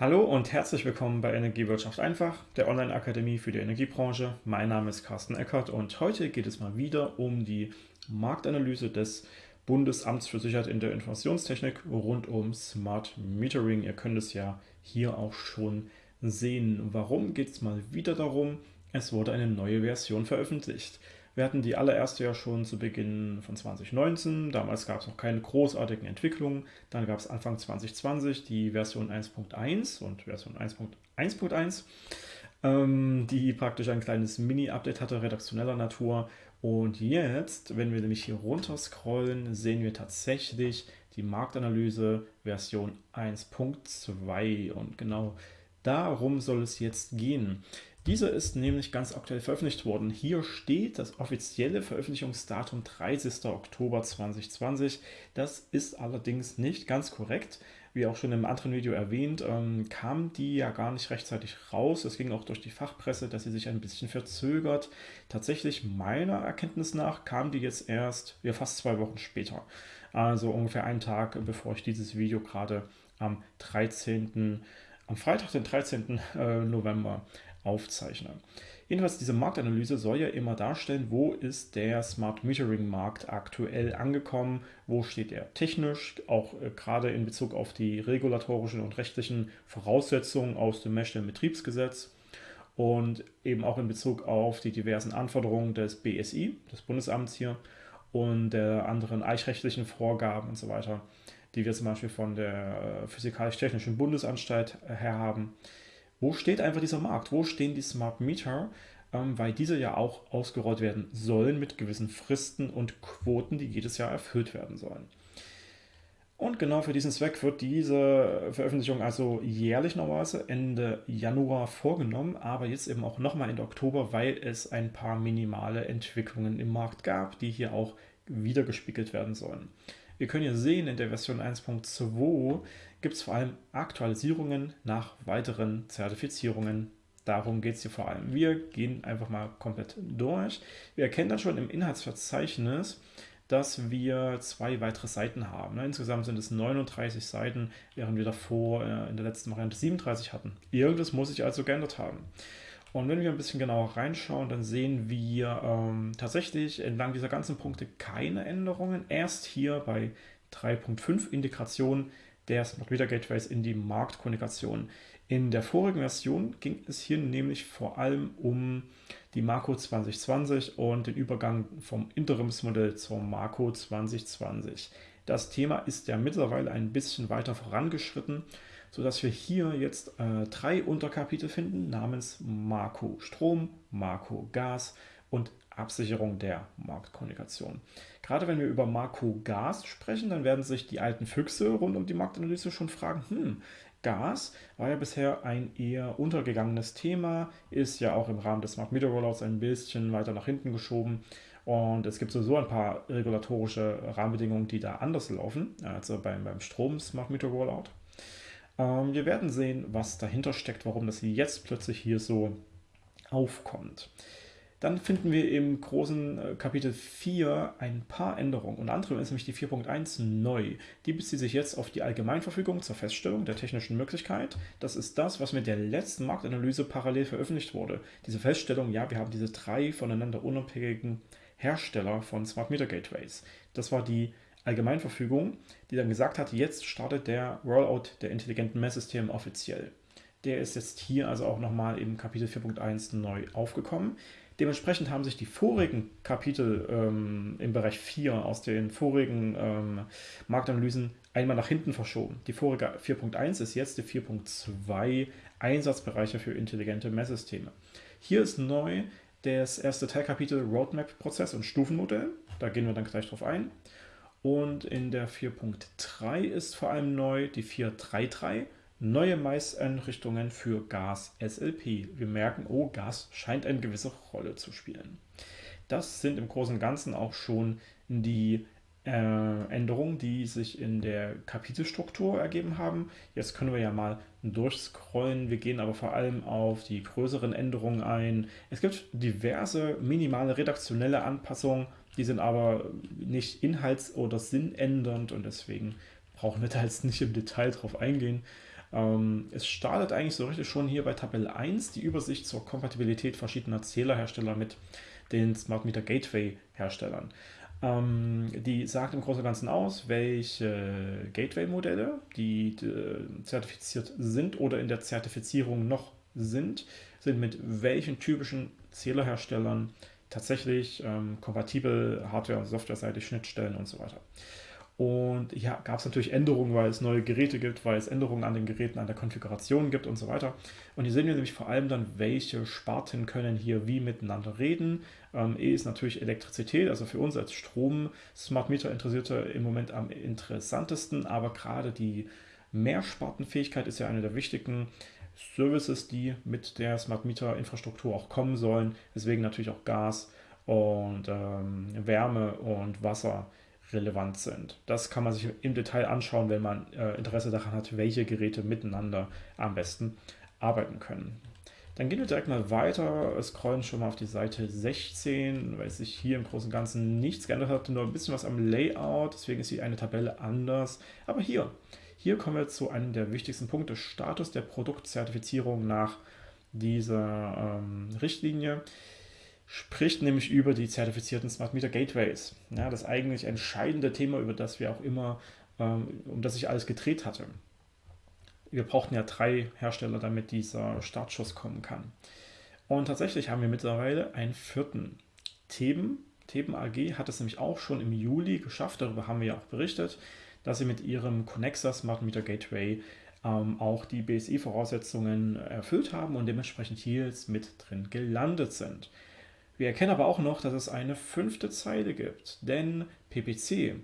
Hallo und herzlich willkommen bei Energiewirtschaft einfach, der Online-Akademie für die Energiebranche. Mein Name ist Carsten Eckert und heute geht es mal wieder um die Marktanalyse des Bundesamts für Sicherheit in der Informationstechnik rund um Smart Metering. Ihr könnt es ja hier auch schon sehen. Warum geht es mal wieder darum? Es wurde eine neue Version veröffentlicht. Wir hatten die allererste ja schon zu Beginn von 2019. Damals gab es noch keine großartigen Entwicklungen. Dann gab es Anfang 2020 die Version 1.1 und Version 1.1.1, ähm, die praktisch ein kleines Mini-Update hatte, redaktioneller Natur. Und jetzt, wenn wir nämlich hier runter scrollen, sehen wir tatsächlich die Marktanalyse Version 1.2 und genau darum soll es jetzt gehen. Dieser ist nämlich ganz aktuell veröffentlicht worden. Hier steht das offizielle Veröffentlichungsdatum 30. Oktober 2020. Das ist allerdings nicht ganz korrekt. Wie auch schon im anderen Video erwähnt, ähm, kam die ja gar nicht rechtzeitig raus. Es ging auch durch die Fachpresse, dass sie sich ein bisschen verzögert. Tatsächlich meiner Erkenntnis nach kam die jetzt erst ja, fast zwei Wochen später. Also ungefähr einen Tag, bevor ich dieses Video gerade am 13. am Freitag, den 13. Äh, November aufzeichne. Jedenfalls diese Marktanalyse soll ja immer darstellen, wo ist der Smart Metering Markt aktuell angekommen, wo steht er technisch, auch äh, gerade in Bezug auf die regulatorischen und rechtlichen Voraussetzungen aus dem Messstellenbetriebsgesetz und eben auch in Bezug auf die diversen Anforderungen des BSI, des Bundesamts hier und der anderen eichrechtlichen Vorgaben und so weiter, die wir zum Beispiel von der äh, Physikalisch-Technischen Bundesanstalt her haben. Wo steht einfach dieser Markt? Wo stehen die Smart Meter? Ähm, weil diese ja auch ausgerollt werden sollen mit gewissen Fristen und Quoten, die jedes Jahr erfüllt werden sollen. Und genau für diesen Zweck wird diese Veröffentlichung also jährlich normalerweise Ende Januar vorgenommen, aber jetzt eben auch nochmal Ende Oktober, weil es ein paar minimale Entwicklungen im Markt gab, die hier auch wiedergespiegelt werden sollen. Wir können hier sehen, in der Version 1.2 gibt es vor allem Aktualisierungen nach weiteren Zertifizierungen. Darum geht es hier vor allem. Wir gehen einfach mal komplett durch. Wir erkennen dann schon im Inhaltsverzeichnis, dass wir zwei weitere Seiten haben. Ne, insgesamt sind es 39 Seiten, während wir davor äh, in der letzten Variante 37 hatten. Irgendwas muss sich also geändert haben. Und wenn wir ein bisschen genauer reinschauen, dann sehen wir ähm, tatsächlich entlang dieser ganzen Punkte keine Änderungen. Erst hier bei 3.5 Integration der Smart Meter Gateways in die Marktkommunikation. In der vorigen Version ging es hier nämlich vor allem um die Marco 2020 und den Übergang vom Interimsmodell zur Marco 2020. Das Thema ist ja mittlerweile ein bisschen weiter vorangeschritten sodass wir hier jetzt äh, drei Unterkapitel finden namens Marco Strom, Marco Gas und Absicherung der Marktkommunikation. Gerade wenn wir über Marco Gas sprechen, dann werden sich die alten Füchse rund um die Marktanalyse schon fragen, hm, Gas war ja bisher ein eher untergegangenes Thema, ist ja auch im Rahmen des Smart Meter Rollouts ein bisschen weiter nach hinten geschoben und es gibt sowieso ein paar regulatorische Rahmenbedingungen, die da anders laufen, also beim, beim Strom Smart Meter Rollout. Ähm, wir werden sehen, was dahinter steckt, warum das jetzt plötzlich hier so aufkommt. Dann finden wir im großen äh, Kapitel 4 ein paar Änderungen. Unter anderem ist nämlich die 4.1 neu. Die bezieht sich jetzt auf die Allgemeinverfügung zur Feststellung der technischen Möglichkeit. Das ist das, was mit der letzten Marktanalyse parallel veröffentlicht wurde. Diese Feststellung, ja, wir haben diese drei voneinander unabhängigen Hersteller von Smart Meter Gateways. Das war die Allgemeinverfügung, die dann gesagt hat, jetzt startet der Rollout der intelligenten Messsysteme offiziell. Der ist jetzt hier also auch nochmal im Kapitel 4.1 neu aufgekommen. Dementsprechend haben sich die vorigen Kapitel ähm, im Bereich 4 aus den vorigen ähm, Marktanalysen einmal nach hinten verschoben. Die vorige 4.1 ist jetzt die 4.2 Einsatzbereiche für intelligente Messsysteme. Hier ist neu das erste Teilkapitel Roadmap-Prozess und Stufenmodell. Da gehen wir dann gleich drauf ein. Und in der 4.3 ist vor allem neu die 4.3.3, neue Maiseinrichtungen für Gas SLP. Wir merken, oh, Gas scheint eine gewisse Rolle zu spielen. Das sind im Großen und Ganzen auch schon die äh, Änderungen, die sich in der Kapitelstruktur ergeben haben. Jetzt können wir ja mal durchscrollen. Wir gehen aber vor allem auf die größeren Änderungen ein. Es gibt diverse minimale redaktionelle Anpassungen die sind aber nicht inhalts- oder sinnändernd und deswegen brauchen wir da jetzt nicht im Detail drauf eingehen. Ähm, es startet eigentlich so richtig schon hier bei Tabelle 1 die Übersicht zur Kompatibilität verschiedener Zählerhersteller mit den Smart Meter Gateway Herstellern. Ähm, die sagt im Großen und Ganzen aus, welche Gateway-Modelle, die äh, zertifiziert sind oder in der Zertifizierung noch sind, sind mit welchen typischen Zählerherstellern tatsächlich ähm, kompatibel, Hardware- und Softwareseitig, Schnittstellen und so weiter. Und ja, gab es natürlich Änderungen, weil es neue Geräte gibt, weil es Änderungen an den Geräten, an der Konfiguration gibt und so weiter. Und hier sehen wir nämlich vor allem dann, welche Sparten können hier wie miteinander reden. Ähm, e ist natürlich Elektrizität, also für uns als Strom-Smart Meter-Interessierte im Moment am interessantesten, aber gerade die Mehrspartenfähigkeit ist ja eine der wichtigen Services, die mit der Smart Meter-Infrastruktur auch kommen sollen. Deswegen natürlich auch Gas und ähm, Wärme und Wasser relevant sind. Das kann man sich im Detail anschauen, wenn man äh, Interesse daran hat, welche Geräte miteinander am besten arbeiten können. Dann gehen wir direkt mal weiter, scrollen schon mal auf die Seite 16, weil sich hier im Großen und Ganzen nichts geändert hat, nur ein bisschen was am Layout, deswegen ist hier eine Tabelle anders. Aber hier, hier kommen wir zu einem der wichtigsten Punkte, Status der Produktzertifizierung nach dieser ähm, Richtlinie spricht nämlich über die zertifizierten Smart Meter Gateways. Ja, das eigentlich entscheidende Thema, über das wir auch immer, ähm, um das ich alles gedreht hatte. Wir brauchten ja drei Hersteller, damit dieser Startschuss kommen kann. Und tatsächlich haben wir mittlerweile einen vierten. Theben, Theben AG hat es nämlich auch schon im Juli geschafft, darüber haben wir ja auch berichtet, dass sie mit ihrem Connexa Smart Meter Gateway ähm, auch die BSI-Voraussetzungen erfüllt haben und dementsprechend hier jetzt mit drin gelandet sind. Wir erkennen aber auch noch, dass es eine fünfte Zeile gibt, denn PPC,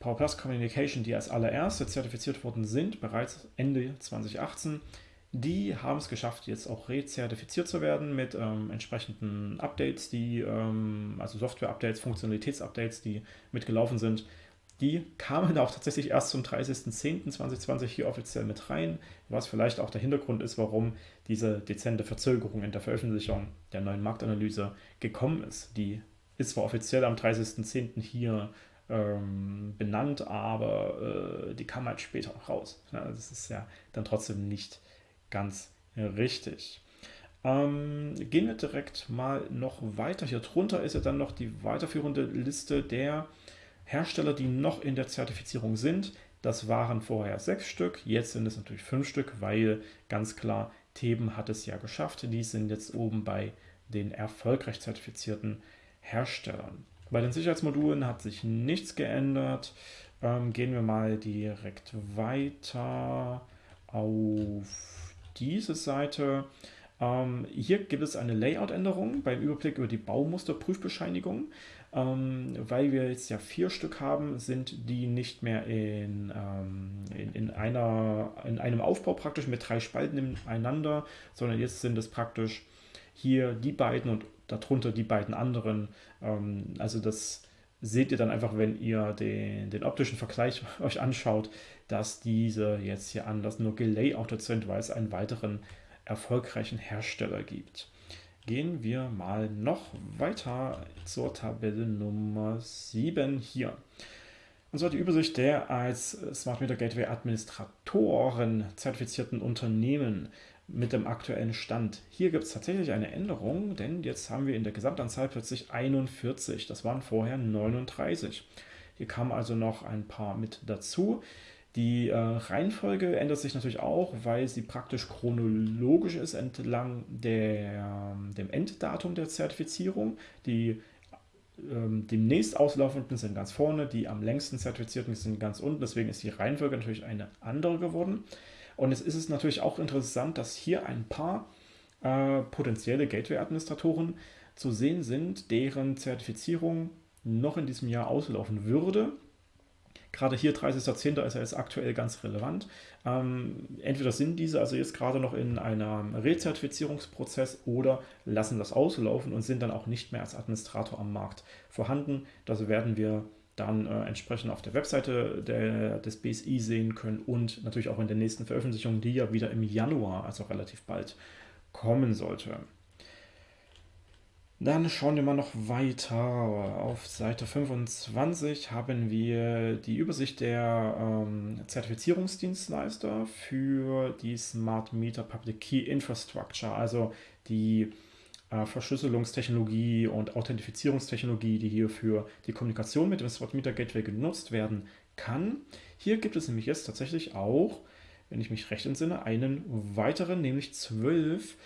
Power Plus Communication, die als allererste zertifiziert worden sind, bereits Ende 2018, die haben es geschafft, jetzt auch rezertifiziert zu werden mit ähm, entsprechenden Updates, die, ähm, also Software-Updates, Funktionalitäts-Updates, die mitgelaufen sind. Die kamen auch tatsächlich erst zum 30.10.2020 hier offiziell mit rein, was vielleicht auch der Hintergrund ist, warum diese dezente Verzögerung in der Veröffentlichung der neuen Marktanalyse gekommen ist. Die ist zwar offiziell am 30.10. hier ähm, benannt, aber äh, die kam halt später raus. Ja, das ist ja dann trotzdem nicht ganz richtig. Ähm, gehen wir direkt mal noch weiter. Hier drunter ist ja dann noch die weiterführende Liste der Hersteller, die noch in der Zertifizierung sind. Das waren vorher sechs Stück, jetzt sind es natürlich fünf Stück, weil ganz klar Theben hat es ja geschafft. Die sind jetzt oben bei den erfolgreich zertifizierten Herstellern. Bei den Sicherheitsmodulen hat sich nichts geändert. Ähm, gehen wir mal direkt weiter auf diese Seite. Ähm, hier gibt es eine Layout-Änderung beim Überblick über die Baumusterprüfbescheinigung. Ähm, weil wir jetzt ja vier Stück haben, sind die nicht mehr in, ähm, in, in, einer, in einem Aufbau praktisch mit drei Spalten ineinander, sondern jetzt sind es praktisch hier die beiden und darunter die beiden anderen. Ähm, also das seht ihr dann einfach, wenn ihr den, den optischen Vergleich euch anschaut, dass diese jetzt hier anders nur gelayoutet sind, weil es einen weiteren erfolgreichen Hersteller gibt. Gehen wir mal noch weiter zur Tabelle Nummer 7 hier. Und zwar die Übersicht der als Smart Meter Gateway Administratoren zertifizierten Unternehmen mit dem aktuellen Stand. Hier gibt es tatsächlich eine Änderung, denn jetzt haben wir in der Gesamtanzahl plötzlich 41. Das waren vorher 39. Hier kamen also noch ein paar mit dazu. Die äh, Reihenfolge ändert sich natürlich auch, weil sie praktisch chronologisch ist entlang der, dem Enddatum der Zertifizierung. Die ähm, demnächst auslaufenden sind ganz vorne, die am längsten zertifizierten sind ganz unten. Deswegen ist die Reihenfolge natürlich eine andere geworden. Und es ist natürlich auch interessant, dass hier ein paar äh, potenzielle Gateway-Administratoren zu sehen sind, deren Zertifizierung noch in diesem Jahr auslaufen würde Gerade hier 30.10. ist ja jetzt aktuell ganz relevant. Ähm, entweder sind diese also jetzt gerade noch in einem Rezertifizierungsprozess oder lassen das auslaufen und sind dann auch nicht mehr als Administrator am Markt vorhanden. Das werden wir dann äh, entsprechend auf der Webseite der, des BSI sehen können und natürlich auch in der nächsten Veröffentlichung, die ja wieder im Januar, also relativ bald, kommen sollte. Dann schauen wir mal noch weiter. Auf Seite 25 haben wir die Übersicht der ähm, Zertifizierungsdienstleister für die Smart Meter Public Key Infrastructure, also die äh, Verschlüsselungstechnologie und Authentifizierungstechnologie, die hier für die Kommunikation mit dem Smart Meter Gateway genutzt werden kann. Hier gibt es nämlich jetzt tatsächlich auch, wenn ich mich recht entsinne, einen weiteren, nämlich zwölf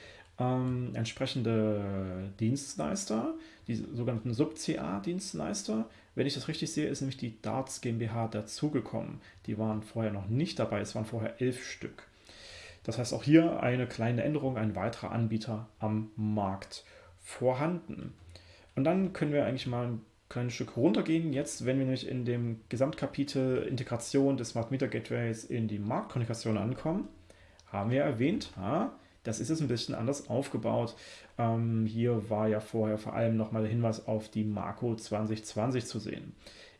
ähm, entsprechende Dienstleister, die sogenannten Sub-CA-Dienstleister. Wenn ich das richtig sehe, ist nämlich die Darts GmbH dazugekommen. Die waren vorher noch nicht dabei, es waren vorher elf Stück. Das heißt auch hier eine kleine Änderung, ein weiterer Anbieter am Markt vorhanden. Und dann können wir eigentlich mal ein kleines Stück runtergehen. Jetzt, wenn wir nämlich in dem Gesamtkapitel Integration des Smart Meter Gateways in die Marktkommunikation ankommen, haben wir erwähnt, ja, das ist jetzt ein bisschen anders aufgebaut. Ähm, hier war ja vorher vor allem nochmal der Hinweis auf die Marco 2020 zu sehen.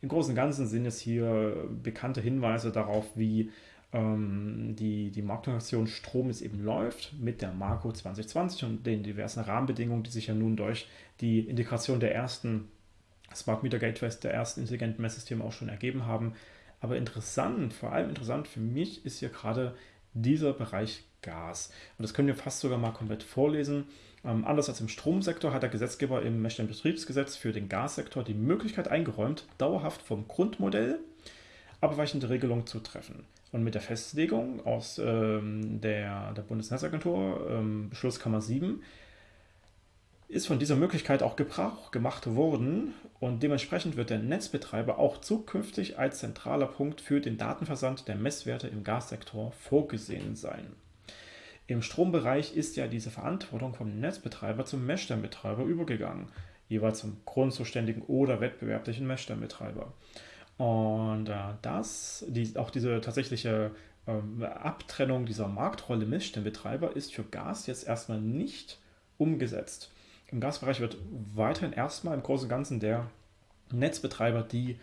Im Großen und Ganzen sind es hier bekannte Hinweise darauf, wie ähm, die, die Markttransaktion Strom jetzt eben läuft mit der Marco 2020 und den diversen Rahmenbedingungen, die sich ja nun durch die Integration der ersten Smart Meter Gateways, der ersten intelligenten Messsysteme auch schon ergeben haben. Aber interessant, vor allem interessant für mich ist hier gerade dieser Bereich Gas. Und das können wir fast sogar mal komplett vorlesen. Ähm, anders als im Stromsektor hat der Gesetzgeber im Messstellenbetriebsgesetz für den Gassektor die Möglichkeit eingeräumt, dauerhaft vom Grundmodell abweichende Regelungen zu treffen. Und mit der Festlegung aus ähm, der, der Bundesnetzagentur, ähm, Beschlusskammer 7, ist von dieser Möglichkeit auch Gebrauch gemacht worden und dementsprechend wird der Netzbetreiber auch zukünftig als zentraler Punkt für den Datenversand der Messwerte im Gassektor vorgesehen sein. Im Strombereich ist ja diese Verantwortung vom Netzbetreiber zum Messstellenbetreiber übergegangen, jeweils zum grundzuständigen oder wettbewerblichen Messstellenbetreiber. Und äh, das, die, auch diese tatsächliche ähm, Abtrennung dieser Marktrolle Messstellenbetreiber ist für Gas jetzt erstmal nicht umgesetzt. Im Gasbereich wird weiterhin erstmal im Großen und Ganzen der Netzbetreiber die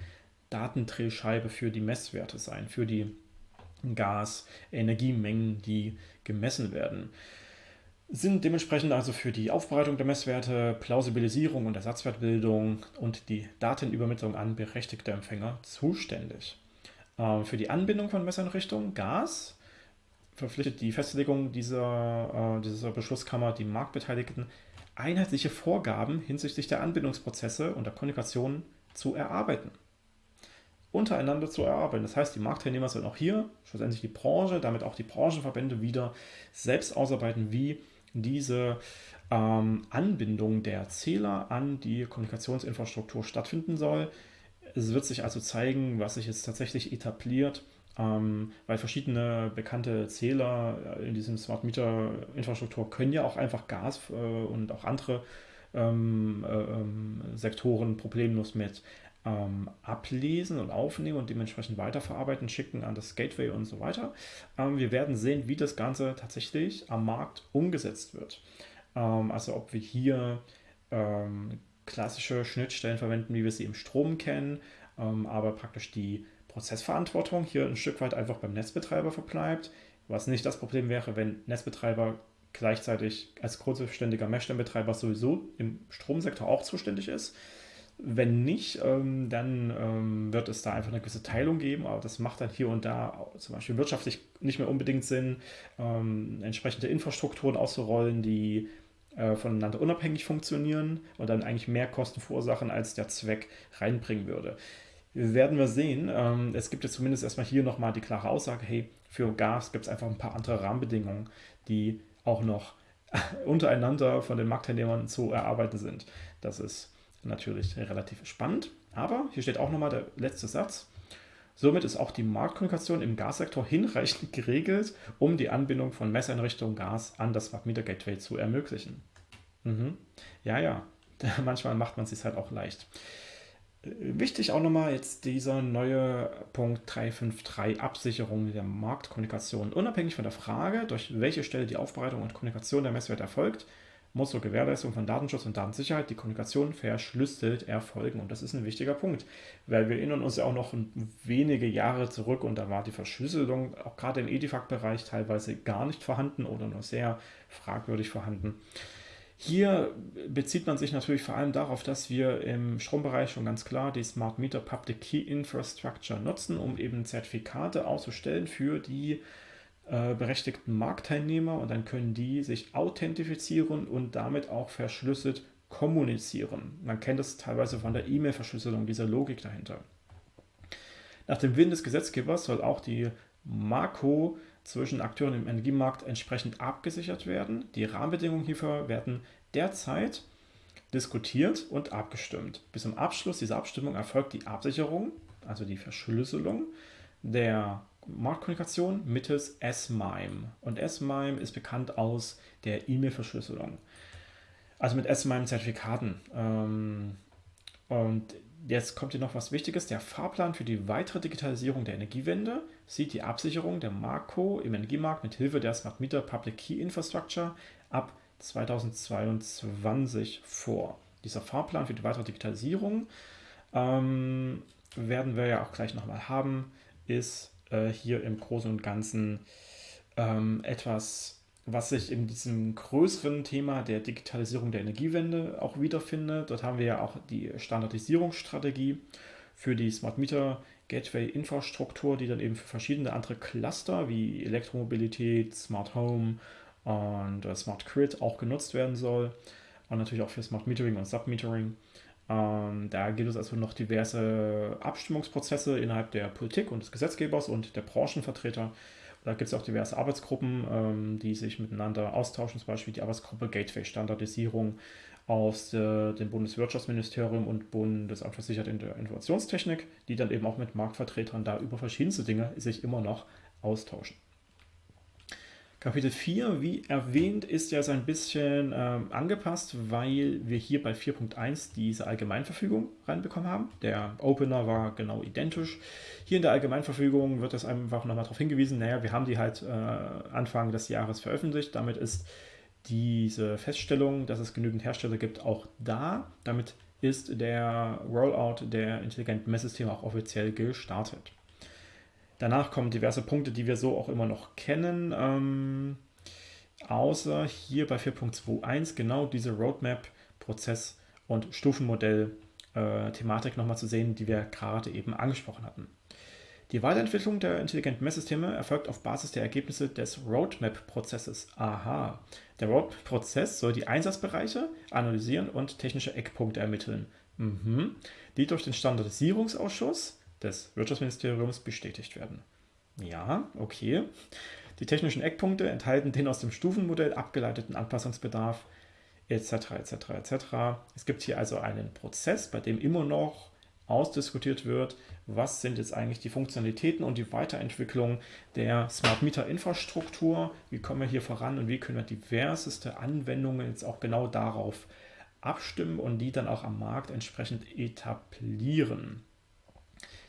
Datendrehscheibe für die Messwerte sein, für die Gas-Energiemengen, die gemessen werden sind dementsprechend also für die Aufbereitung der Messwerte, Plausibilisierung und Ersatzwertbildung und die Datenübermittlung an berechtigte Empfänger zuständig. Ähm, für die Anbindung von Messeinrichtungen, Gas, verpflichtet die Festlegung dieser, äh, dieser Beschlusskammer die Marktbeteiligten, einheitliche Vorgaben hinsichtlich der Anbindungsprozesse und der Kommunikation zu erarbeiten. Untereinander zu erarbeiten. Das heißt, die Marktteilnehmer sollen auch hier schlussendlich die Branche, damit auch die Branchenverbände wieder selbst ausarbeiten, wie diese ähm, Anbindung der Zähler an die Kommunikationsinfrastruktur stattfinden soll. Es wird sich also zeigen, was sich jetzt tatsächlich etabliert, ähm, weil verschiedene bekannte Zähler in diesem Smart Meter Infrastruktur können ja auch einfach Gas äh, und auch andere ähm, äh, ähm, Sektoren problemlos mit ähm, ablesen und aufnehmen und dementsprechend weiterverarbeiten, schicken an das Gateway und so weiter. Ähm, wir werden sehen, wie das Ganze tatsächlich am Markt umgesetzt wird. Ähm, also ob wir hier ähm, klassische Schnittstellen verwenden, wie wir sie im Strom kennen, ähm, aber praktisch die Prozessverantwortung hier ein Stück weit einfach beim Netzbetreiber verbleibt, was nicht das Problem wäre, wenn Netzbetreiber gleichzeitig als grundständiger Messstellenbetreiber sowieso im Stromsektor auch zuständig ist. Wenn nicht, ähm, dann ähm, wird es da einfach eine gewisse Teilung geben, aber das macht dann hier und da zum Beispiel wirtschaftlich nicht mehr unbedingt Sinn, ähm, entsprechende Infrastrukturen auszurollen, die äh, voneinander unabhängig funktionieren und dann eigentlich mehr Kosten verursachen, als der Zweck reinbringen würde. Werden wir sehen. Ähm, es gibt jetzt zumindest erstmal hier nochmal die klare Aussage, hey, für Gas gibt es einfach ein paar andere Rahmenbedingungen, die auch noch untereinander von den Marktteilnehmern zu erarbeiten sind. Das ist natürlich relativ spannend. Aber hier steht auch nochmal der letzte Satz. Somit ist auch die Marktkommunikation im Gassektor hinreichend geregelt, um die Anbindung von Messeinrichtungen Gas an das Smart Meter Gateway zu ermöglichen. Mhm. Ja, ja, manchmal macht man es sich halt auch leicht. Äh, wichtig auch nochmal jetzt dieser neue Punkt 353 Absicherung der Marktkommunikation. Unabhängig von der Frage, durch welche Stelle die Aufbereitung und Kommunikation der Messwerte erfolgt, muss zur Gewährleistung von Datenschutz und Datensicherheit die Kommunikation verschlüsselt erfolgen. Und das ist ein wichtiger Punkt, weil wir erinnern uns ja auch noch wenige Jahre zurück und da war die Verschlüsselung auch gerade im Edifact-Bereich teilweise gar nicht vorhanden oder nur sehr fragwürdig vorhanden. Hier bezieht man sich natürlich vor allem darauf, dass wir im Strombereich schon ganz klar die Smart Meter Public Key Infrastructure nutzen, um eben Zertifikate auszustellen für die äh, berechtigten Marktteilnehmer und dann können die sich authentifizieren und damit auch verschlüsselt kommunizieren. Man kennt das teilweise von der E-Mail-Verschlüsselung, dieser Logik dahinter. Nach dem Willen des Gesetzgebers soll auch die Marco zwischen Akteuren im Energiemarkt entsprechend abgesichert werden. Die Rahmenbedingungen hierfür werden derzeit diskutiert und abgestimmt. Bis zum Abschluss dieser Abstimmung erfolgt die Absicherung, also die Verschlüsselung der Marktkommunikation mittels S-MIME. Und S-MIME ist bekannt aus der E-Mail-Verschlüsselung. Also mit S-MIME-Zertifikaten. Ähm, und Jetzt kommt hier noch was Wichtiges. Der Fahrplan für die weitere Digitalisierung der Energiewende sieht die Absicherung der Marco im Energiemarkt mit Hilfe der Smart Meter Public Key Infrastructure ab 2022 vor. Dieser Fahrplan für die weitere Digitalisierung ähm, werden wir ja auch gleich nochmal haben, ist äh, hier im Großen und Ganzen ähm, etwas was sich in diesem größeren Thema der Digitalisierung der Energiewende auch wiederfindet. Dort haben wir ja auch die Standardisierungsstrategie für die Smart Meter Gateway Infrastruktur, die dann eben für verschiedene andere Cluster wie Elektromobilität, Smart Home und äh, Smart Grid auch genutzt werden soll. Und natürlich auch für Smart Metering und Submetering. Ähm, da gibt es also noch diverse Abstimmungsprozesse innerhalb der Politik und des Gesetzgebers und der Branchenvertreter, da gibt es auch diverse Arbeitsgruppen, ähm, die sich miteinander austauschen, zum Beispiel die Arbeitsgruppe Gateway Standardisierung aus äh, dem Bundeswirtschaftsministerium und Bundesamt für Sicherheit in der Informationstechnik, die dann eben auch mit Marktvertretern da über verschiedenste Dinge sich immer noch austauschen. Kapitel 4, wie erwähnt, ist ja so ein bisschen ähm, angepasst, weil wir hier bei 4.1 diese Allgemeinverfügung reinbekommen haben. Der Opener war genau identisch. Hier in der Allgemeinverfügung wird das einfach nochmal darauf hingewiesen, naja, wir haben die halt äh, Anfang des Jahres veröffentlicht. Damit ist diese Feststellung, dass es genügend Hersteller gibt, auch da. Damit ist der Rollout der intelligenten Messsysteme auch offiziell gestartet. Danach kommen diverse Punkte, die wir so auch immer noch kennen. Ähm, außer hier bei 4.21 genau diese Roadmap, Prozess und Stufenmodell-Thematik äh, nochmal zu sehen, die wir gerade eben angesprochen hatten. Die Weiterentwicklung der intelligenten Messsysteme erfolgt auf Basis der Ergebnisse des Roadmap-Prozesses. Aha. Der Roadmap-Prozess soll die Einsatzbereiche analysieren und technische Eckpunkte ermitteln, mhm. die durch den Standardisierungsausschuss des Wirtschaftsministeriums bestätigt werden. Ja, okay. Die technischen Eckpunkte enthalten den aus dem Stufenmodell abgeleiteten Anpassungsbedarf etc. etc. etc. Es gibt hier also einen Prozess, bei dem immer noch ausdiskutiert wird, was sind jetzt eigentlich die Funktionalitäten und die Weiterentwicklung der Smart Meter Infrastruktur, wie kommen wir hier voran und wie können wir diverseste Anwendungen jetzt auch genau darauf abstimmen und die dann auch am Markt entsprechend etablieren.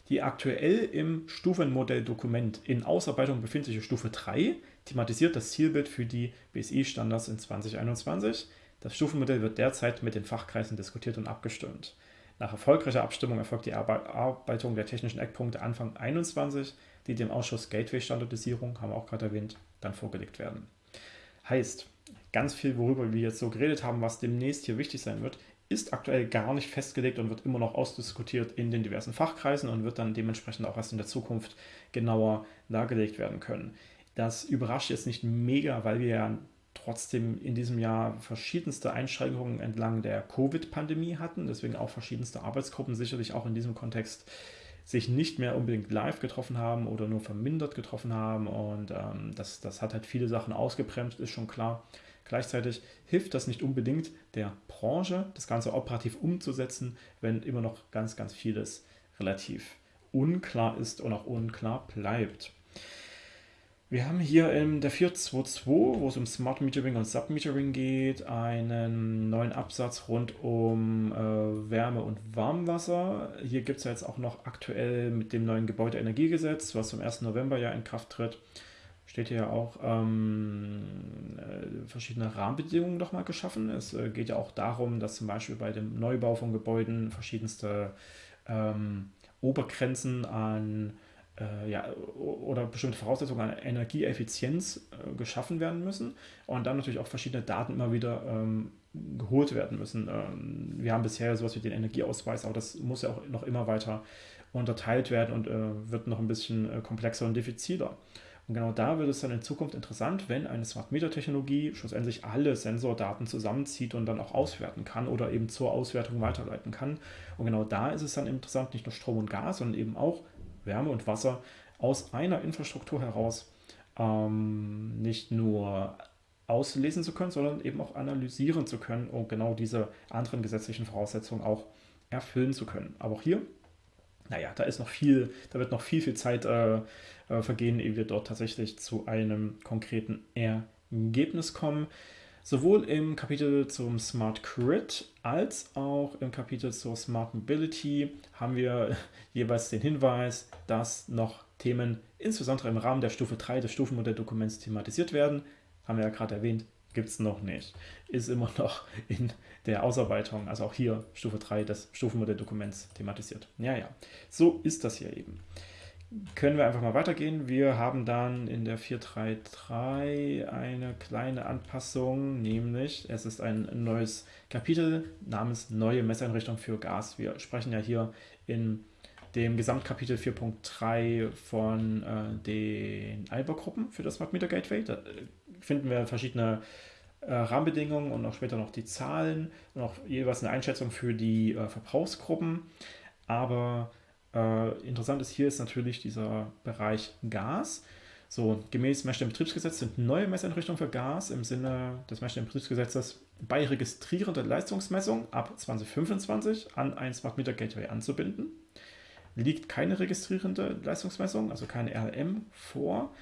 Die aktuell im Stufenmodelldokument in Ausarbeitung befindliche Stufe 3 thematisiert das Zielbild für die BSI-Standards in 2021. Das Stufenmodell wird derzeit mit den Fachkreisen diskutiert und abgestimmt. Nach erfolgreicher Abstimmung erfolgt die Erarbeitung der technischen Eckpunkte Anfang 2021, die dem Ausschuss Gateway-Standardisierung, haben wir auch gerade erwähnt, dann vorgelegt werden. Heißt, ganz viel, worüber wir jetzt so geredet haben, was demnächst hier wichtig sein wird, ist aktuell gar nicht festgelegt und wird immer noch ausdiskutiert in den diversen Fachkreisen und wird dann dementsprechend auch erst in der Zukunft genauer dargelegt werden können. Das überrascht jetzt nicht mega, weil wir ja trotzdem in diesem Jahr verschiedenste Einschränkungen entlang der Covid-Pandemie hatten, deswegen auch verschiedenste Arbeitsgruppen sicherlich auch in diesem Kontext sich nicht mehr unbedingt live getroffen haben oder nur vermindert getroffen haben und ähm, das, das hat halt viele Sachen ausgebremst, ist schon klar. Gleichzeitig hilft das nicht unbedingt der Branche, das Ganze operativ umzusetzen, wenn immer noch ganz, ganz vieles relativ unklar ist und auch unklar bleibt. Wir haben hier in der 422, wo es um Smart Metering und Submetering geht, einen neuen Absatz rund um äh, Wärme und Warmwasser. Hier gibt es jetzt auch noch aktuell mit dem neuen Gebäudeenergiegesetz, was zum 1. November ja in Kraft tritt, steht hier ja auch ähm, äh, verschiedene Rahmenbedingungen nochmal geschaffen. Es äh, geht ja auch darum, dass zum Beispiel bei dem Neubau von Gebäuden verschiedenste ähm, Obergrenzen an äh, ja, oder bestimmte Voraussetzungen an Energieeffizienz äh, geschaffen werden müssen und dann natürlich auch verschiedene Daten immer wieder ähm, geholt werden müssen. Ähm, wir haben bisher sowas wie den Energieausweis, aber das muss ja auch noch immer weiter unterteilt werden und äh, wird noch ein bisschen äh, komplexer und diffiziler. Und genau da wird es dann in Zukunft interessant, wenn eine Smart Meter Technologie schlussendlich alle Sensordaten zusammenzieht und dann auch auswerten kann oder eben zur Auswertung weiterleiten kann. Und genau da ist es dann interessant, nicht nur Strom und Gas, sondern eben auch Wärme und Wasser aus einer Infrastruktur heraus ähm, nicht nur auslesen zu können, sondern eben auch analysieren zu können, um genau diese anderen gesetzlichen Voraussetzungen auch erfüllen zu können. Aber auch hier, naja, da ist noch viel, da wird noch viel, viel Zeit äh, äh, vergehen, ehe wir dort tatsächlich zu einem konkreten Ergebnis kommen. Sowohl im Kapitel zum Smart Grid als auch im Kapitel zur Smart Mobility haben wir jeweils den Hinweis, dass noch Themen insbesondere im Rahmen der Stufe 3 des Stufenmodelldokuments thematisiert werden. Haben wir ja gerade erwähnt, gibt es noch nicht. Ist immer noch in der Ausarbeitung, also auch hier Stufe 3 des Stufenmodelldokuments thematisiert. Ja, ja, so ist das hier eben können wir einfach mal weitergehen. Wir haben dann in der 433 eine kleine Anpassung, nämlich es ist ein neues Kapitel namens Neue Messeinrichtung für Gas. Wir sprechen ja hier in dem Gesamtkapitel 4.3 von äh, den Alba-Gruppen für das Smart Meter Gateway. Da äh, finden wir verschiedene äh, Rahmenbedingungen und auch später noch die Zahlen und auch jeweils eine Einschätzung für die äh, Verbrauchsgruppen. Aber äh, interessant ist hier ist natürlich dieser Bereich Gas. So, gemäß Messstellenbetriebsgesetz sind neue Messeinrichtungen für Gas im Sinne des Messstellenbetriebsgesetzes bei registrierender Leistungsmessung ab 2025 an ein Smart Meter Gateway anzubinden. Liegt keine registrierende Leistungsmessung, also keine RLM vor,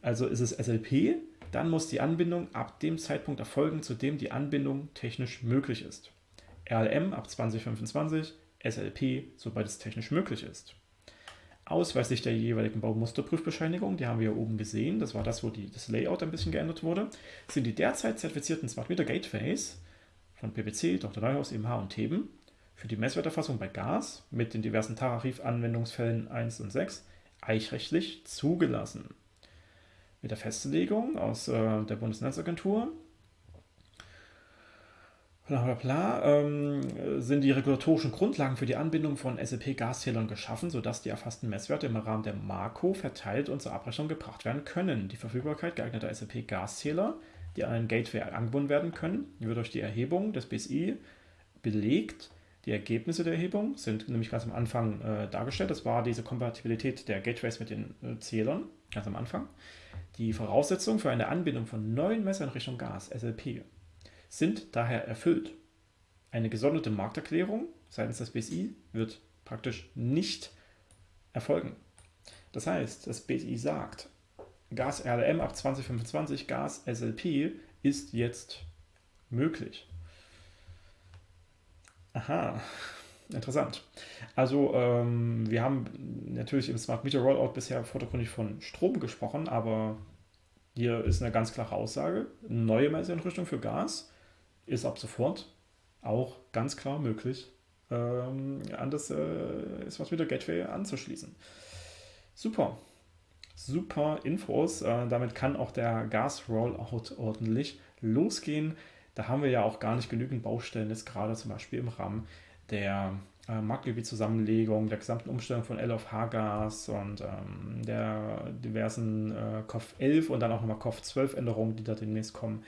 also ist es SLP, dann muss die Anbindung ab dem Zeitpunkt erfolgen, zu dem die Anbindung technisch möglich ist. RLM ab 2025, SLP, sobald es technisch möglich ist. Ausweislich der jeweiligen Baumusterprüfbescheinigung, die haben wir hier oben gesehen, das war das, wo die, das Layout ein bisschen geändert wurde, sind die derzeit zertifizierten Smart Meter Gateways von PPC, Dr. Neuhaus, EMH und Theben für die Messwerterfassung bei Gas mit den diversen Tarifanwendungsfällen 1 und 6 eichrechtlich zugelassen. Mit der Festlegung aus äh, der Bundesnetzagentur bla bla bla, ähm, sind die regulatorischen Grundlagen für die Anbindung von SAP-Gaszählern geschaffen, sodass die erfassten Messwerte im Rahmen der Marco verteilt und zur Abrechnung gebracht werden können. Die Verfügbarkeit geeigneter SAP-Gaszähler, die an ein Gateway angebunden werden können, wird durch die Erhebung des BSI belegt. Die Ergebnisse der Erhebung sind nämlich ganz am Anfang äh, dargestellt. Das war diese Kompatibilität der Gateways mit den äh, Zählern, ganz am Anfang. Die Voraussetzung für eine Anbindung von neuen Messern Richtung Gas, SLP, sind daher erfüllt. Eine gesonderte Markterklärung seitens des BSI wird praktisch nicht erfolgen. Das heißt, das BSI sagt, Gas RLM ab 2025, Gas SLP ist jetzt möglich. Aha, interessant. Also ähm, wir haben natürlich im Smart Meter Rollout bisher vordergründig von Strom gesprochen, aber hier ist eine ganz klare Aussage. Neue Messeinrichtung für Gas ist ab sofort auch ganz klar möglich, ähm, an das äh, Smart Meter Gateway anzuschließen. Super. Super Infos. Äh, damit kann auch der Gas-Rollout ordentlich losgehen. Da haben wir ja auch gar nicht genügend Baustellen, jetzt gerade zum Beispiel im Rahmen der äh, Marktgebietszusammenlegung, der gesamten Umstellung von L auf H-Gas und ähm, der diversen äh, COF 11 und dann auch nochmal COF 12 Änderungen, die da demnächst kommen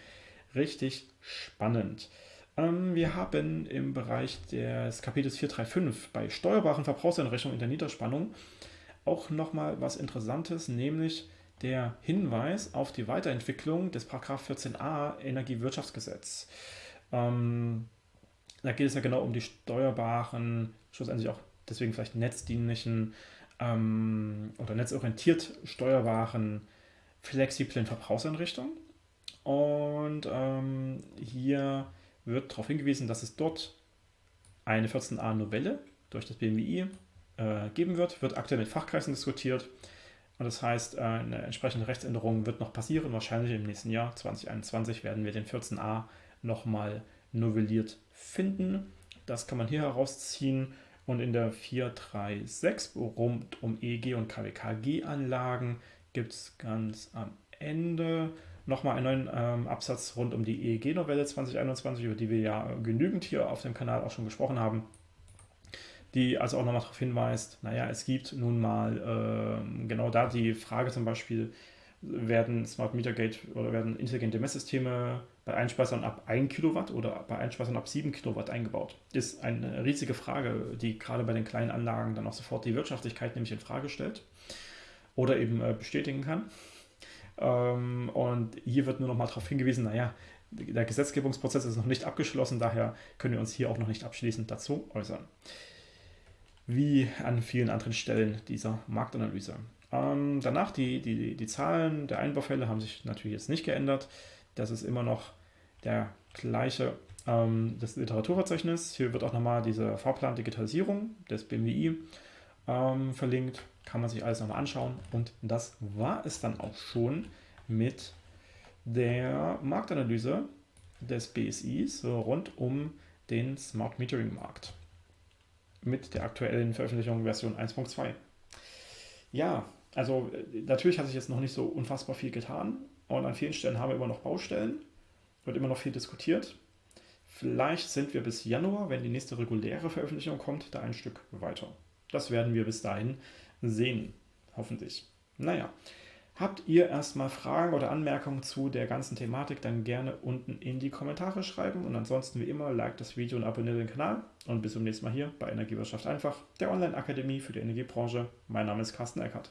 richtig spannend. Ähm, wir haben im Bereich des Kapitels 435 bei steuerbaren Verbrauchseinrichtungen in der Niederspannung auch nochmal was Interessantes, nämlich der Hinweis auf die Weiterentwicklung des 14a Energiewirtschaftsgesetz. Ähm, da geht es ja genau um die steuerbaren, schlussendlich auch deswegen vielleicht netzdienlichen ähm, oder netzorientiert steuerbaren flexiblen Verbrauchseinrichtungen. Und ähm, hier wird darauf hingewiesen, dass es dort eine 14a-Novelle durch das BMWI äh, geben wird. Wird aktuell mit Fachkreisen diskutiert. Und das heißt, äh, eine entsprechende Rechtsänderung wird noch passieren. Wahrscheinlich im nächsten Jahr, 2021, werden wir den 14a nochmal novelliert finden. Das kann man hier herausziehen. Und in der 436 rund um EEG und KWKG-Anlagen gibt es ganz am Ende nochmal einen neuen ähm, Absatz rund um die EEG-Novelle 2021, über die wir ja genügend hier auf dem Kanal auch schon gesprochen haben, die also auch nochmal darauf hinweist, naja, es gibt nun mal äh, genau da die Frage zum Beispiel, werden Smart Meter Gate oder werden intelligente Messsysteme bei Einspeisern ab 1 Kilowatt oder bei Einspeisern ab 7 Kilowatt eingebaut? Ist eine riesige Frage, die gerade bei den kleinen Anlagen dann auch sofort die Wirtschaftlichkeit nämlich in Frage stellt oder eben äh, bestätigen kann. Ähm, und hier wird nur noch mal darauf hingewiesen, naja, der Gesetzgebungsprozess ist noch nicht abgeschlossen, daher können wir uns hier auch noch nicht abschließend dazu äußern. Wie an vielen anderen Stellen dieser Marktanalyse. Ähm, danach die, die, die Zahlen der Einbaufälle haben sich natürlich jetzt nicht geändert. Das ist immer noch der gleiche ähm, das Literaturverzeichnis. Hier wird auch nochmal dieser Fahrplan Digitalisierung des BMWI ähm, verlinkt. Kann man sich alles nochmal anschauen. Und das war es dann auch schon mit der Marktanalyse des BSIs rund um den Smart Metering Markt mit der aktuellen Veröffentlichung Version 1.2. Ja, also äh, natürlich hat sich jetzt noch nicht so unfassbar viel getan und an vielen Stellen haben wir immer noch Baustellen, wird immer noch viel diskutiert. Vielleicht sind wir bis Januar, wenn die nächste reguläre Veröffentlichung kommt, da ein Stück weiter. Das werden wir bis dahin sehen, hoffentlich. Naja, habt ihr erstmal Fragen oder Anmerkungen zu der ganzen Thematik, dann gerne unten in die Kommentare schreiben. Und ansonsten wie immer, like das Video und abonniert den Kanal. Und bis zum nächsten Mal hier bei Energiewirtschaft einfach, der Online-Akademie für die Energiebranche. Mein Name ist Carsten Eckert.